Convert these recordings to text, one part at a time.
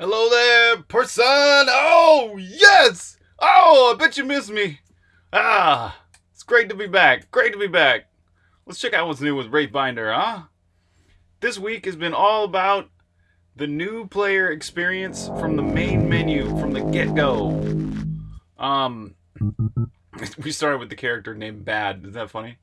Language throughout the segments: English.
Hello there, person! Oh, yes! Oh, I bet you missed me. Ah, it's great to be back. Great to be back. Let's check out what's new with Wraithbinder, huh? This week has been all about the new player experience from the main menu, from the get-go. Um, we started with the character named Bad. Is that funny?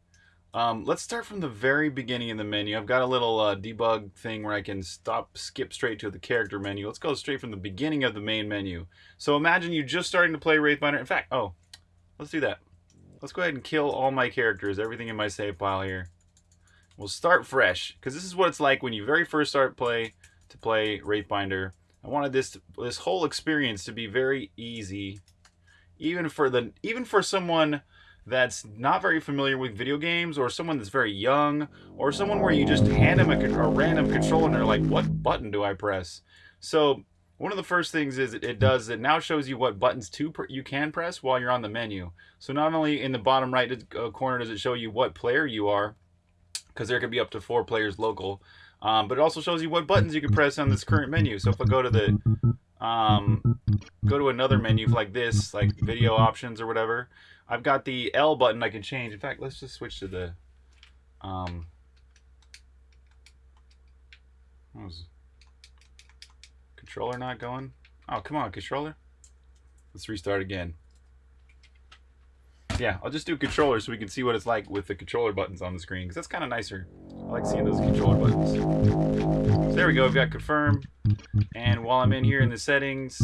Um, let's start from the very beginning in the menu. I've got a little uh, debug thing where I can stop, skip straight to the character menu. Let's go straight from the beginning of the main menu. So imagine you just starting to play Wraithbinder. In fact, oh, let's do that. Let's go ahead and kill all my characters, everything in my save file here. We'll start fresh, because this is what it's like when you very first start play to play Wraithbinder. I wanted this this whole experience to be very easy, even for the even for someone that's not very familiar with video games or someone that's very young or someone where you just hand them a, a random controller and they're like, what button do I press? So one of the first things is it does it now shows you what buttons to you can press while you're on the menu. So not only in the bottom right uh, corner does it show you what player you are, because there can be up to four players local, um, but it also shows you what buttons you can press on this current menu. So if I go to the um, go to another menu like this, like video options or whatever, I've got the L button I can change. In fact, let's just switch to the um, was controller not going? Oh, come on, controller. Let's restart again. Yeah, I'll just do controller so we can see what it's like with the controller buttons on the screen, because that's kind of nicer. I like seeing those controller buttons. So there we go, we've got confirm. And while I'm in here in the settings,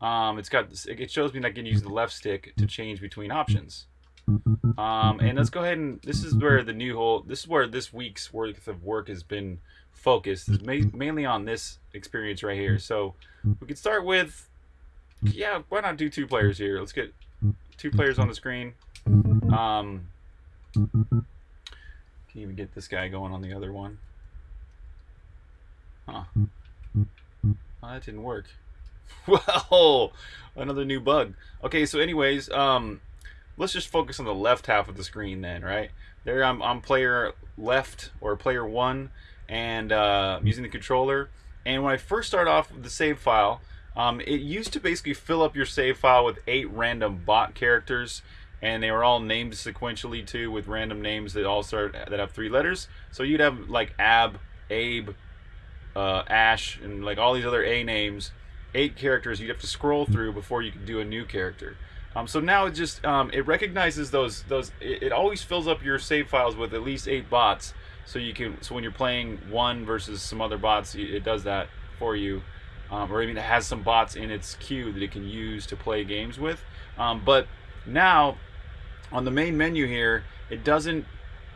um, it's got it shows me that I can use the left stick to change between options. Um, and let's go ahead and this is where the new whole this is where this week's worth of work has been focused is ma mainly on this experience right here. So we could start with yeah, why not do two players here? Let's get two players on the screen. Um, can even get this guy going on the other one. Huh. That didn't work. Well, another new bug. Okay, so anyways, um, let's just focus on the left half of the screen then, right? There I'm, I'm player left or player one and uh, I'm using the controller. And when I first start off with the save file, um, it used to basically fill up your save file with eight random bot characters and they were all named sequentially too with random names that all start that have three letters. So you'd have like Ab, Abe, uh, Ash, and like all these other A names, eight characters you'd have to scroll through before you could do a new character. Um, so now it just um, it recognizes those those it, it, always fills up your save files with at least eight bots. So you can so when you're playing one versus some other bots, it does that for you. Um, or even it has some bots in its queue that it can use to play games with. Um, but now on the main menu here, it doesn't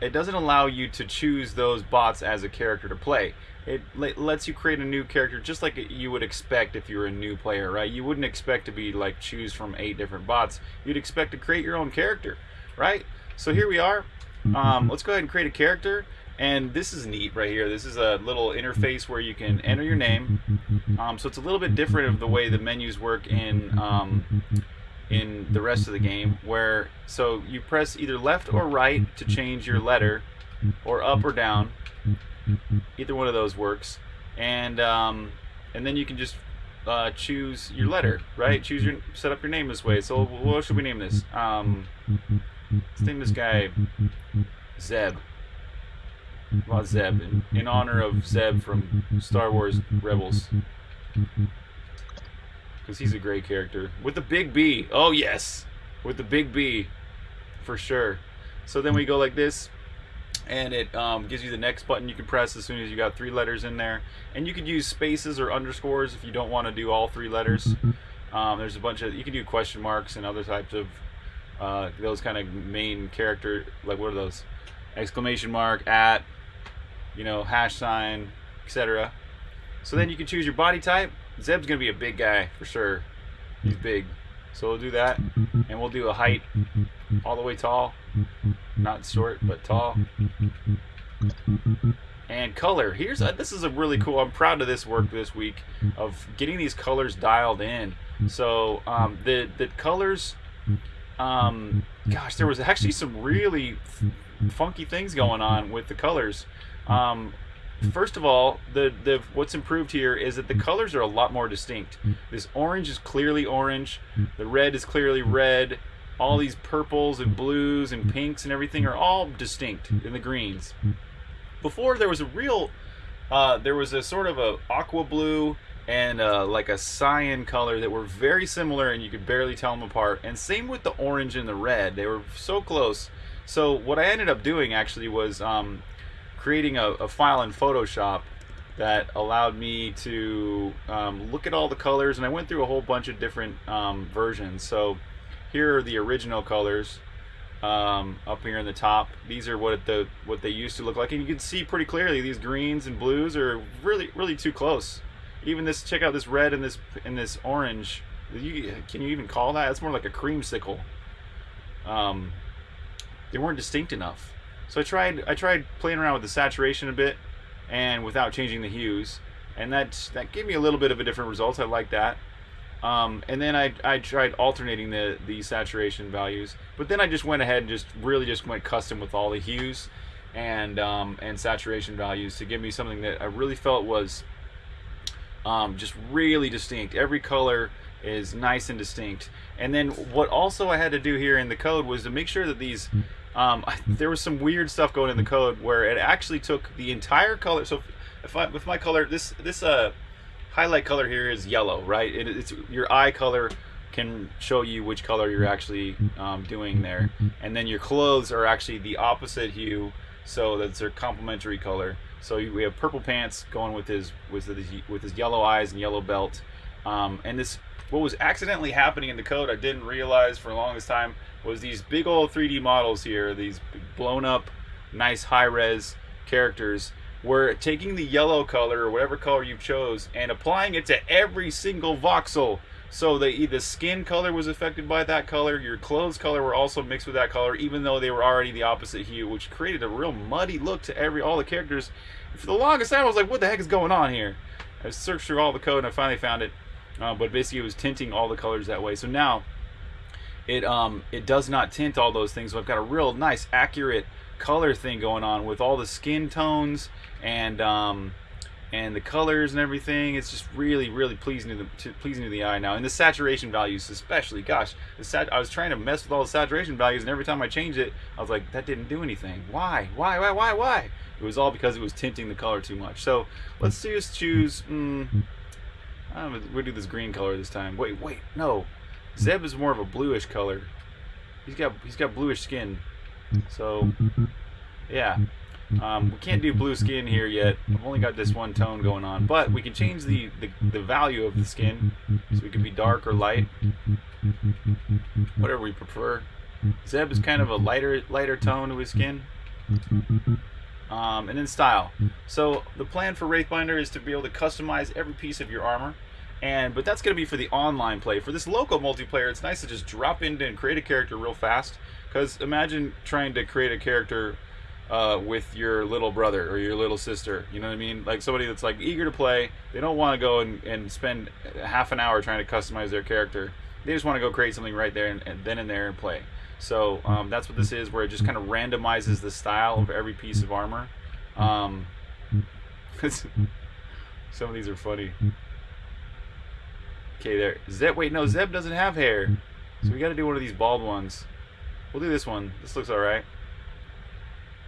it doesn't allow you to choose those bots as a character to play. It lets you create a new character just like you would expect if you were a new player, right? You wouldn't expect to be like choose from eight different bots. You'd expect to create your own character, right? So here we are. Um, let's go ahead and create a character. And this is neat right here. This is a little interface where you can enter your name. Um, so it's a little bit different of the way the menus work in um, in the rest of the game where so you press either left or right to change your letter or up or down. Either one of those works. And um, and then you can just uh, choose your letter right? Choose your set up your name this way. So what should we name this? Um, let's name this guy Zeb. Well, Zeb in, in honor of Zeb from Star Wars Rebels because he's a great character with the big B. Oh yes, with the big B, for sure. So then we go like this, and it um, gives you the next button you can press as soon as you got three letters in there. And you could use spaces or underscores if you don't want to do all three letters. Um, there's a bunch of you can do question marks and other types of uh, those kind of main character like what are those exclamation mark at you know hash sign etc. So then you can choose your body type Zeb's gonna be a big guy for sure. He's big. So we'll do that, and we'll do a height all the way tall, not short but tall. And color. Here's a, this is a really cool. I'm proud of this work this week of getting these colors dialed in. So um, the the colors. Um, gosh, there was actually some really funky things going on with the colors. Um, first of all, the the what's improved here is that the colors are a lot more distinct. This orange is clearly orange. The red is clearly red. All these purples and blues and pinks and everything are all distinct in the greens. Before there was a real, uh, there was a sort of a aqua blue and uh, like a cyan color that were very similar and you could barely tell them apart. And same with the orange and the red. They were so close. So what I ended up doing actually was um, creating a, a, file in Photoshop that allowed me to um, look at all the colors and I went through a whole bunch of different um, versions. So here are the original colors um, up here in the top. These are what the what they used to look like, and you can see pretty clearly these greens and blues are really really too close. Even this, check out this red and this and this orange. You, can you even call that? It's more like a creamsicle. Um, they weren't distinct enough. So I tried I tried playing around with the saturation a bit, and without changing the hues, and that that gave me a little bit of a different result. I like that. Um, and then I, I tried alternating the, the saturation values, but then I just went ahead and just really just went custom with all the hues and um, and saturation values to give me something that I really felt was um, just really distinct. Every color is nice and distinct. And then what also I had to do here in the code was to make sure that these um, there was some weird stuff going in the code where it actually took the entire color. So if I, with my color, this this uh highlight color here is yellow, right? It, it's your eye color can show you which color you're actually um, doing there, and then your clothes are actually the opposite hue, so that's their complementary color. So we have purple pants going with his with his with his yellow eyes and yellow belt, um, and this what was accidentally happening in the code I didn't realize for the longest time was these big old 3D models here, these blown up, nice high res characters we're taking the yellow color or whatever color you chose and applying it to every single voxel. So the, the skin color was affected by that color, your clothes color were also mixed with that color, even though they were already the opposite hue, which created a real muddy look to every all the characters. For the longest time, I was like, what the heck is going on here? I searched through all the code and I finally found it. Uh, but basically, it was tinting all the colors that way. So now, it um it does not tint all those things. So I've got a real nice, accurate color thing going on with all the skin tones and um, and the colors and everything. It's just really, really pleasing to the to, pleasing to the eye now. And the saturation values, especially, gosh, I was trying to mess with all the saturation values, and every time I changed it, I was like, that didn't do anything. Why? Why? Why? Why? Why? It was all because it was tinting the color too much. So let's just choose. Mm, I don't know, we'll do this green color this time. Wait, wait, no. Zeb is more of a bluish color. He's got he's got bluish skin. So yeah. Um, we can't do blue skin here yet. I've only got this one tone going on, but we can change the, the, the value of the skin. So we can be dark or light, whatever we prefer. Zeb is kind of a lighter lighter tone to his skin. Um, and then style. So the plan for Wraithbinder is to be able to customize every piece of your armor. And but that's going to be for the online play. For this local multiplayer, it's nice to just drop in and create a character real fast. Because imagine trying to create a character uh, with your little brother or your little sister. You know what I mean? Like somebody that's like eager to play. They don't want to go and, and spend half an hour trying to customize their character. They just want to go create something right there and, and then and there and play. So um, that's what this is, where it just kind of randomizes the style of every piece of armor. Um, some of these are funny. Okay, there. Zeb. Wait, no. Zeb doesn't have hair, so we got to do one of these bald ones. We'll do this one. This looks all right.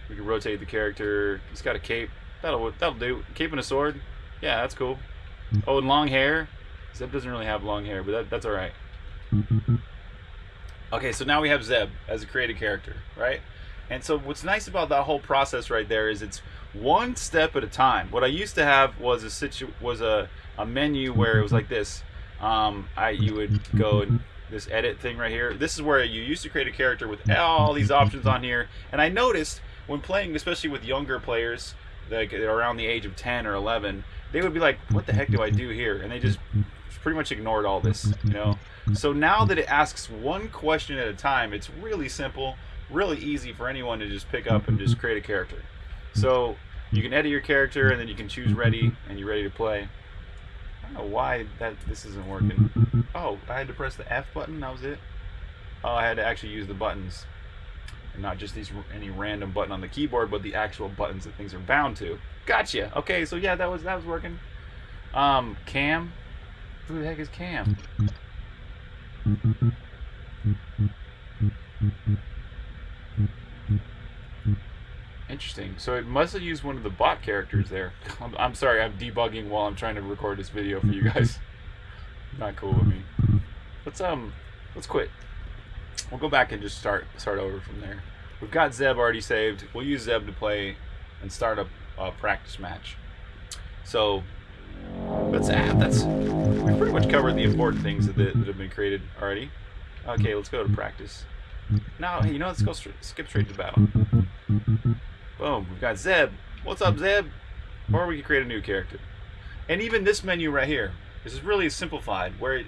We can rotate the character. He's got a cape. That'll that'll do. Cape and a sword. Yeah, that's cool. Oh, and long hair. Zeb doesn't really have long hair, but that, that's all right. Okay, so now we have Zeb as a created character, right? And so what's nice about that whole process right there is it's one step at a time. What I used to have was a situ was a, a menu where it was like this. Um, I you would go and this edit thing right here. This is where you used to create a character with all these options on here. And I noticed when playing, especially with younger players, like around the age of 10 or 11, they would be like, "What the heck do I do here?" And they just pretty much ignored all this, you know. So now that it asks one question at a time, it's really simple, really easy for anyone to just pick up and just create a character. So you can edit your character, and then you can choose ready, and you're ready to play. I don't know why that this isn't working. Oh, I had to press the F button. That was it. Oh, I had to actually use the buttons. and not just these any random button on the keyboard, but the actual buttons that things are bound to. Gotcha. Okay, so yeah, that was that was working. Um, Cam, who the heck is Cam? Interesting. So it must have used one of the bot characters there. I'm, I'm sorry, I'm debugging while I'm trying to record this video for you guys. Not cool with me. Let's um, let's quit. We'll go back and just start start over from there. We've got Zeb already saved. We'll use Zeb to play and start a, a practice match. So that's ah, that's we've pretty much covered the important things that, that have been created already. Okay, let's go to practice. Now, you know, let's go skip straight to battle. Boom, we've got Zeb. What's up, Zeb? Or we can create a new character. And even this menu right here, this is really simplified, where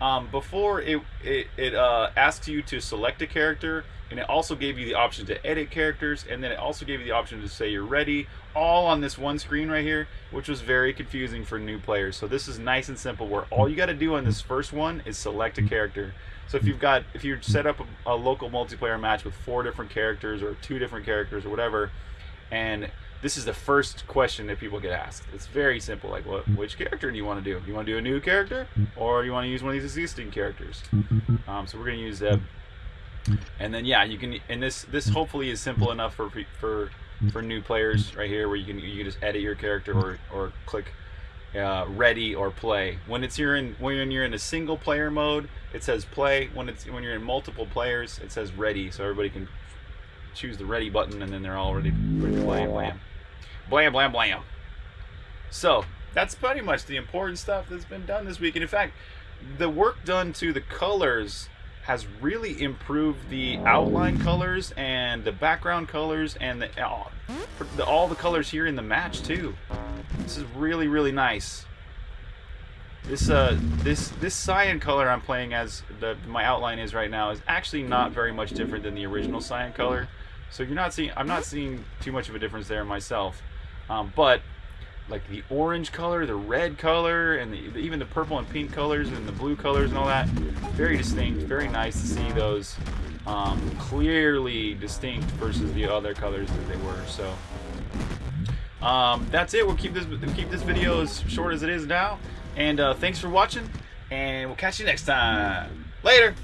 um, before it, it, it uh, asks you to select a character, and it also gave you the option to edit characters, and then it also gave you the option to say you're ready, all on this one screen right here, which was very confusing for new players. So this is nice and simple, where all you got to do on this first one is select a character. So if you've got, if you set up a, a local multiplayer match with four different characters or two different characters or whatever, and this is the first question that people get asked. It's very simple. Like, what, which character do you want to do? You want to do a new character, or you want to use one of these existing characters? Um, so we're going to use Zeb, and then yeah, you can. And this this hopefully is simple enough for for for new players right here, where you can you can just edit your character or or click uh, ready or play. When it's you're in when you're in a single player mode, it says play. When it's when you're in multiple players, it says ready, so everybody can choose the ready button, and then they're all ready, ready play. Blam, blam, blam, blam. So that's pretty much the important stuff that's been done this week. And in fact, the work done to the colors has really improved the outline colors and the background colors and the, all, the, all the colors here in the match too. This is really really nice. This uh this this cyan color I'm playing as the my outline is right now is actually not very much different than the original cyan color. So you're not seeing I'm not seeing too much of a difference there myself. Um, but like the orange color, the red color, and the, even the purple and pink colors and the blue colors and all that. Very distinct, very nice to see those um, clearly distinct versus the other colors that they were. So um, that's it. We'll keep this we'll keep this video as short as it is now. And uh, thanks for watching, and we'll catch you next time. Later.